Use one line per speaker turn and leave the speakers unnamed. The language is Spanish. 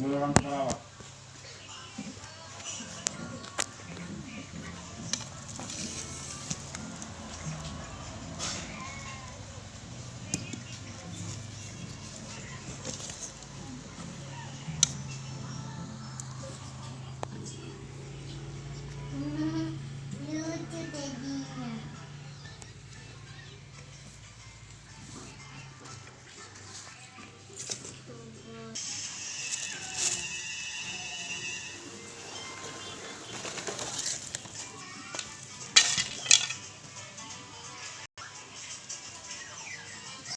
Yo levanto para abajo.